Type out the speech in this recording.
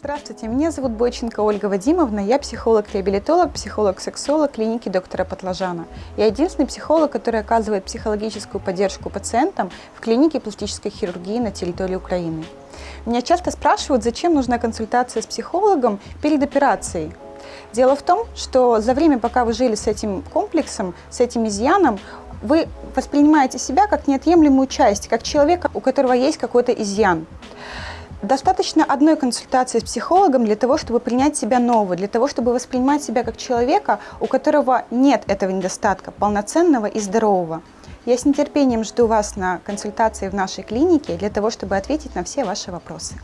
Здравствуйте, меня зовут Бойченко Ольга Вадимовна, я психолог-реабилитолог, психолог-сексолог клиники доктора Патлажана. Я единственный психолог, который оказывает психологическую поддержку пациентам в клинике пластической хирургии на территории Украины. Меня часто спрашивают, зачем нужна консультация с психологом перед операцией. Дело в том, что за время, пока вы жили с этим комплексом, с этим изъяном, вы воспринимаете себя как неотъемлемую часть, как человека, у которого есть какой-то изъян. Достаточно одной консультации с психологом для того, чтобы принять себя нового, для того, чтобы воспринимать себя как человека, у которого нет этого недостатка, полноценного и здорового. Я с нетерпением жду вас на консультации в нашей клинике для того, чтобы ответить на все ваши вопросы.